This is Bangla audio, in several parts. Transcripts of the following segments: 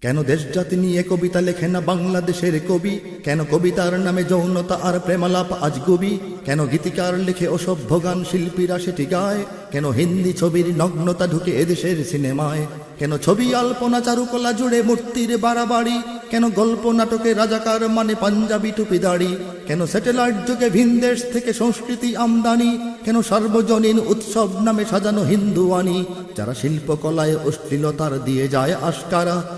কেন দেশ জাতি নিয়ে কবিতা লেখে না বাংলাদেশের কবি? কেন কবিতার নামে যৌনতা আর প্রেমালাপ আজ গবি? কেন গীতিকার লিখে অসভ্য গান শিল্পীরা সেটি গায়? কেন হিন্দি ছবির নগ্নতা ঢুকে এদেশের সিনেমায়? কেন ছবি, আল্পনা, চারুকলা জুড়ে মূর্তির বাড়াবাড়ি? কেন গল্প, নাটকে রাজাকার মানে পাঞ্জাবি টুপি দাড়ি? কেন স্যাটেলাইট যুগে ভিনদেশ থেকে সংস্কৃতি আমদানি? কেন সার্বজনীন উৎসব নামে সাজানো হিন্দু আনি যারা শিল্পকলায় অশ্লীলতার দিয়ে যায় আশকারা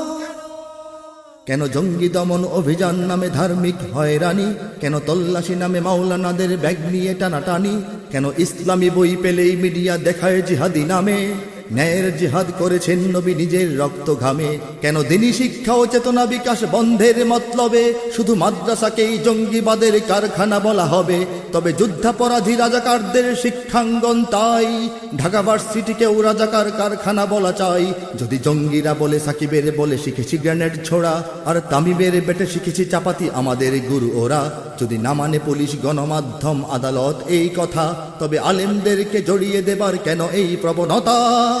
জঙ্গি দমন অভিযান নামে ধার্মিক হয়রানি? কেন তল্লাশি নামে মাওলানাদের ব্যাগ নিয়ে টানাটানি? কেন ইসলামী বই পেলেই মিডিয়া দেখায় জিহাদি নামে? ন্যায়ের জিহাদ করেছেন নবী নিজের রক্ত ঘামে কেন দিনী শিক্ষা ও চেতনা বিকাশ বন্ধের মতলবে? শুধু মাদ্রাসাকেই জঙ্গিবাদের কারখানা বলা হবে। তবে যুদ্ধাপরাধী রাজাকারদের শিক্ষাঙ্গন তাই। ঢাকা ভার্সিটিকেও রাজাকার কারখানা বলা চাই। যদি জঙ্গিরা বলে সাকিবের বলে শিখেছি গ্রেনেড ছোড়া, আর তামিমের বেটে শিখেছি চাপাতি আমাদের গুরু ওরা। যদি না মানে পুলিশ, গণমাধ্যম, আদালত এই কথা, তবে আলেমদেরকে জড়িয়ে দেবার কেন এই প্রবণতা?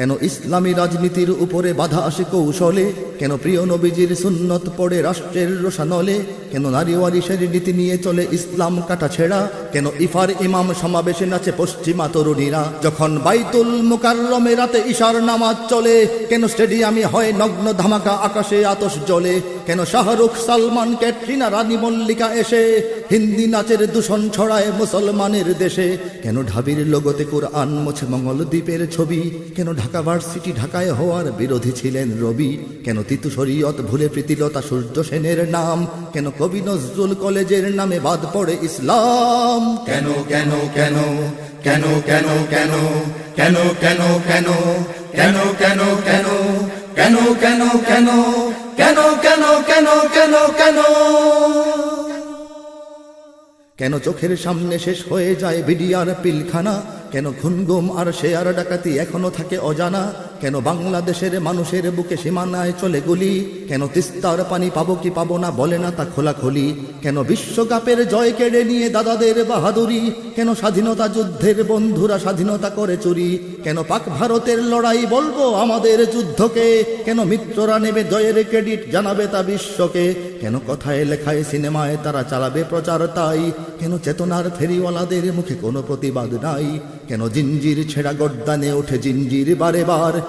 কেন ইসলামী রাজনীতির উপরে বাধা আসে কৌশলে? কেন প্রিয় নবীজির সুন্নত পড়ে রাষ্ট্রের রোশানলে? কেন নারী ওয়ারিসের নীতি নিয়ে চলে ইসলাম কাটা ছেড়া? কেন ইফার ইমাম সমাবেশে নাচে পশ্চিমা তরুণীরা? যখন বাইতুল মুকাররমে রাতে ইশার নামাজ চলে, কেন স্টেডিয়ামে হয় নগ্ন ধামাকা আকাশে আতশ জ্বলে? কেন শাহরুখ সালমান ক্যাটরিনা রানী মল্লিকা এসে হিন্দি নাচের দূষণ ছড়ায় মুসলমানের দেশে কেন ঢাবির লোগোতে কোরআন মোছে মঙ্গল দ্বীপের ছবি কেন ঢাকা ভার্সিটি ঢাকায় হওয়ার বিরোধী ছিলেন রবি কেন তিতু শরীয়ত ভুলে প্রীতিলতা সূর্য সেনের নাম কেন কবি নজরুল কলেজের নামে বাদ পড়ে ইসলাম কেন কেন কেন কেন কেন কেন কেন কেন কেন কেন কেন কেন কেন কেন কেন কেন কেন কেন কেন কেন কেন? কেন চোখের সামনে শেষ হয়ে যায় বিডিআর পিলখানা? কেন খুনগুম আর শেয়ার ডাকাতি এখনও থাকে অজানা? কেন বাংলাদেশের মানুষের বুকে সীমানায় চলে গুলি? কেন তিস্তার পানি পাবো কি পাবো না বলে না তা খোলাখুলি? কেন বিশ্বকাপের জয় কেড়ে নিয়ে দাদাদের বাহাদুরি? কেন স্বাধীনতা যুদ্ধের বন্ধুরা স্বাধীনতা করে চুরি? কেন পাক ভারতের লড়াই বলব আমাদের যুদ্ধকে? কেন মিত্ররা নেবে জয়ের ক্রেডিট জানাবে তা বিশ্বকে? কেন কথায় লেখায় সিনেমায় তারা চালাবে প্রচার তাই? কেন চেতনার ফেরিওয়ালাদের মুখে কোনো প্রতিবাদ নাই? কেন জিঞ্জির ছেঁড়া গড্ডানে ওঠে জিঞ্জির বারে বার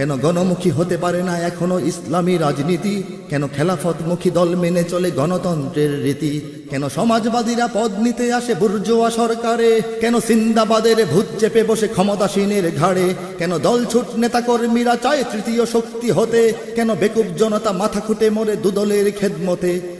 কেন গণমুখী হতে পারে না এখনও ইসলামী রাজনীতি? কেন খেলাফতমুখী দল মেনে চলে গণতন্ত্রের রীতি? কেন সমাজবাদীরা পদ নিতে আসে বুর্জোয়া সরকারে? কেন সিন্দাবাদের ভূত চেপে বসে ক্ষমতাসীনের ঘাড়ে? কেন দলছুট নেতাকর্মীরা চায় তৃতীয় শক্তি হতে? কেন বেকুব জনতা মাথা খুঁটে মরে দুদলের খেদমতে?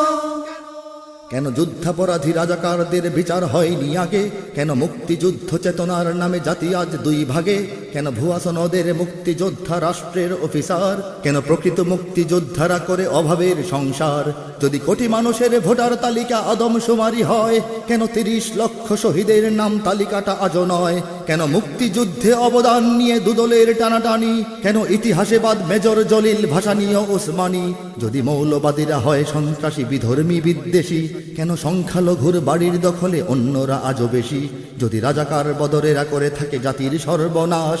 যুদ্ধাপরাধী রাজাকারদের বিচার হয়নি আগে? কেন মুক্তিযুদ্ধ চেতনার নামে জাতি আজ দুই ভাগে কেন ভুয়া সনদের মুক্তিযোদ্ধা রাষ্ট্রের অফিসার? কেন প্রকৃত মুক্তিযোদ্ধারা করে অভাবের সংসার? যদি কোটি মানুষের ভোটার তালিকা আদমশুমারি হয়, কেন তিরিশ লক্ষ শহীদের নাম তালিকাটা আজও নয়? কেন মুক্তিযুদ্ধে অবদান নিয়ে দুদলের টানাটানি? কেন ইতিহাসে বাদ মেজর জলিল ভাসানীয় ওসমানী? যদি মৌলবাদীরা হয় সন্ত্রাসী, বিধর্মী, বিদ্বেষী, কেন সংখ্যালঘুর বাড়ির দখলে অন্যরা আজও বেশি? যদি রাজাকার বদরেরা করে থাকে জাতির সর্বনাশ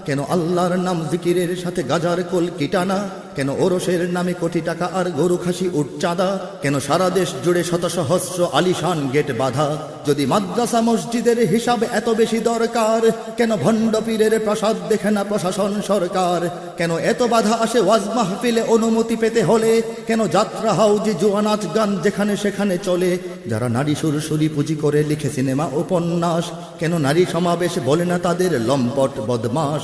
কেন আল্লাহর নাম জিকিরের সাথে গাজার কোল কিটানা? কেন ওরসের নামে কোটি টাকা আর গরু খাসি উটচাঁদা কেন সারা দেশ জুড়ে শত সহস্র আলিশান গেট বাধা? যদি মাদ্রাসা মসজিদের হিসাব এত বেশি দরকার, কেন ভণ্ড পীরের প্রসাদ দেখে না প্রশাসন সরকার? কেন এত বাধা আসে ওয়াজ মাহফিলে অনুমতি পেতে হলে? কেন যাত্রা হাউজি জুয়া নাচ গান যেখানে সেখানে চলে? যারা নারী সুরসুরি পুঁজি করে লিখে সিনেমা উপন্যাস, কেন নারী সমাবেশ বলে না তাদের লম্পট বদমাস?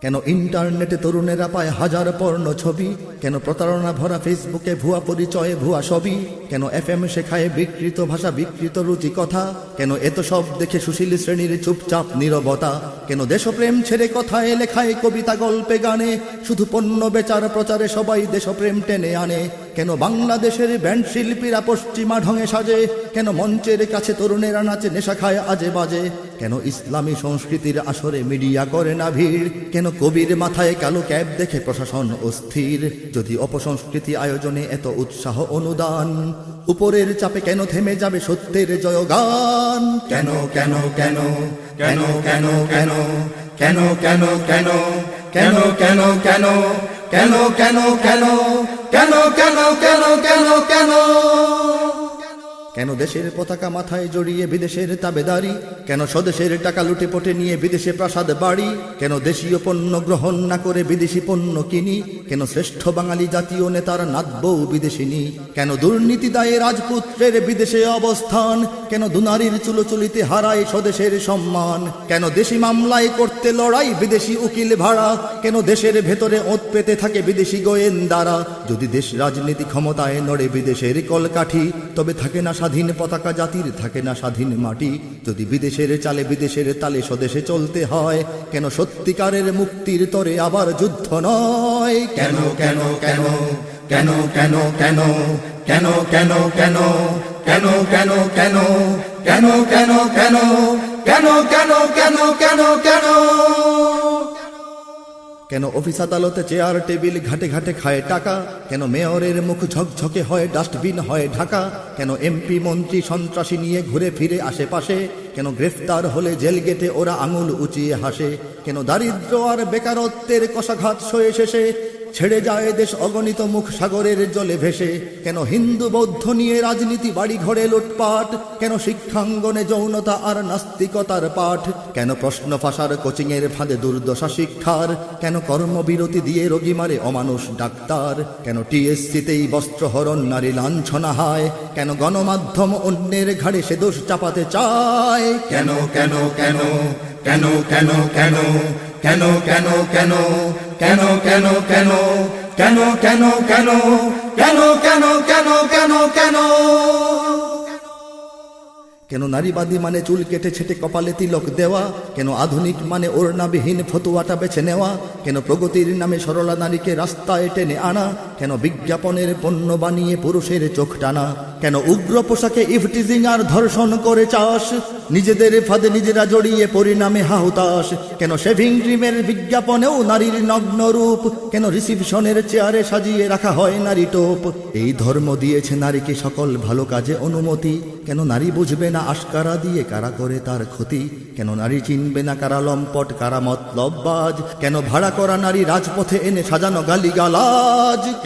কেন ইন্টারনেটে তরুণেরা পায় হাজার পর্ণ ছবি? কেন প্রতারণা ভরা ফেসবুকে ভুয়া পরিচয়ে ভুয়া ছবি? কেন এফ এম শেখায় বিকৃত ভাষা, বিকৃত রুচি কথা? কেন এত সব দেখে সুশীল শ্রেণির চুপচাপ নিরবতা? কেন দেশপ্রেম ছেড়ে কথায় লেখায় কবিতা গল্পে গানে? শুধু পণ্য বেচার প্রচারে সবাই দেশপ্রেম টেনে আনে। কেন বাংলাদেশের ব্যান্ড শিল্পীরা পশ্চিমা ঢঙে সাজে কেন মঞ্চের কাছে তরুণেরা নাচে নেশা খায় আজে বাজে কেন ইসলামী সংস্কৃতির আসরে মিডিয়া করে না ভিড় কেন কবির মাথায় কালো ক্যাব দেখে প্রশাসন অস্থির যদি অপসংস্কৃতি আয়োজনে এত উৎসাহ অনুদান উপরের চাপে কেন থেমে যাবে সত্যের জয়গান কেন কেন কেন কেন কেন কেন কেন কেন কেন কেন কেন কেন কেন কেন কেন কেন কেন কেন কেন কেন কেন? কেন দেশের পতাকা মাথায় জড়িয়ে বিদেশের তাবেদারি? কেন স্বদেশের টাকা লুটে পটে নিয়ে বিদেশে প্রাসাদ বাড়ি? কেন দেশীয় পণ্য গ্রহণ না করে বিদেশি পণ্য কিনি? কেন শ্রেষ্ঠ বাঙালি জাতীয় নেতার নাদবউ বিদেশিনী কেন দুর্নীতি দায়ে রাজপুত্রের বিদেশে অবস্থান? কেন দুনারীর চুলোচুলিতে হারায় স্বদেশের সম্মান? কেন দেশি মামলায় করতে লড়াই বিদেশি উকিল ভাড়া কেন দেশের ভেতরে ওত পেতে থাকে বিদেশি গোয়েন্দারা যদি দেশ রাজনীতি ক্ষমতায় নড়ে বিদেশের কলকাঠি তবে থাকে না স্বাধীন পতাকা জাতির থাকে না স্বাধীন মাটি যদি বিদেশের চালে বিদেশের তালে স্বদেশে চলতে হয় কেন সত্যিকারের মুক্তির তরে আবার যুদ্ধ নয় কেন কেন কেন কেন কেন কেন কেন কেন কেন কেন কেন কেন কেন কেন কেন কেন কেন কেন কেন কেন কেন? কেন অফিস আদালতে চেয়ার, টেবিল ঘাটে ঘাটে খায় টাকা? কেন মেয়রের মুখ ঝকঝকে হয়, ডাস্টবিন হয় ঢাকা? কেন এমপি, মন্ত্রী, সন্ত্রাসী নিয়ে ঘুরে ফিরে আশেপাশে? কেন গ্রেফতার হলে জেল গেটে ওরা আঙুল উঁচিয়ে হাসে? কেন দারিদ্র আর বেকারত্বের কষাঘাত সয়ে শেষে? ছেড়ে যায় দেশ অগণিত মুখ সাগরের জলে ভেসে। কেন হিন্দু বৌদ্ধ নিয়ে রাজনীতি বাড়ি ঘরে লুটপাট? কেন শিক্ষাঙ্গনে যৌনতা আর নাস্তিকতার পাঠ? কেন প্রশ্ন ফাঁসার কোচিংয়ের ফাঁদে দুর্দশা শিক্ষার? কেন কর্মবিরতি দিয়ে রোগী মারে অমানুষ ডাক্তার? কেন টিএসসিতেই বস্ত্রহরণ নারী লাঞ্ছনা হয়? কেন গণমাধ্যম অন্যের ঘাড়ে সে দোষ চাপাতে চায়? কেন কেন কেন কেন কেন কেন কেন কেন কেন কেন কেন কেন কেন কেন কেন কেন কেন কেন কেন কেন কেন নারীবাদী মানে চুল কেটে ছেটে কপালে তিলক দেওয়া কেন আধুনিক মানে ওর ওড়নাবিহীন ফতুয়াটা বেছে নেওয়া কেন প্রগতির নামে সরলা নারীকে রাস্তায় টেনে আনা কেন বিজ্ঞাপনের পণ্য বানিয়ে পুরুষের চোখ টানা? কেন উগ্র পোশাকে ইফটিজিং আর ধর্ষণ করে চাষ? নিজেদের ফাঁদে নিজেরা জড়িয়ে পরিণামে হাহুতাস কেন শেভিং ক্রিমের বিজ্ঞাপনেও নারীর নগ্ন রূপ? কেন রিসিপশনের চেয়ারে সাজিয়ে রাখা হয় নারী টোপ? এই ধর্ম দিয়েছে নারীকে সকল ভালো কাজে অনুমতি। কেন নারী বুঝবে না আশকারা দিয়ে কারা করে তার ক্ষতি? কেন নারী চিনবে না কারা লম্পট, কারা মতলববাজ কেন ভাড়া করা নারী রাজপথে এনে সাজানো গালিগালাজ?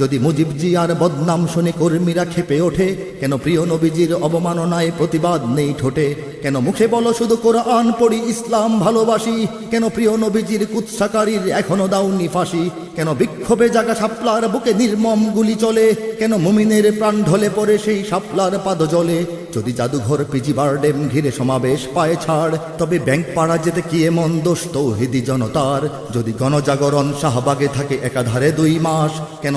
যদি মুজিবজি আর বদনাম শুনে কর্মীরা খেপে ওঠে, কেন প্রিয় নবীজির অবমাননায় প্রতিবাদ নেই ঠোঁটে? কেন মুখে বলো শুধু কোরআন, পড়ি ইসলাম, ভালোবাসি? কেন প্রিয় নবীজির কুৎসাকারীর এখনও দাউনি ফাঁসি? কেন বিক্ষোভে জাগা শাপলার বুকে নির্মম গুলি চলে? কেন মুমিনের প্রাণ ঢলে পড়ে সেই সাপলার পাদ জলে যদি জাদুঘর পিজি বারডেম ঘিরে সমাবেশ পায় ছাড়, তবে ব্যাংক পাড়া যেতে কি এমন দোষ তৌহিদি জনতার? যদি গণজাগরণ শাহবাগে থাকে একাধারে দুই মাস, কেন